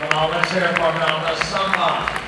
好，我们现在报上，那三啊。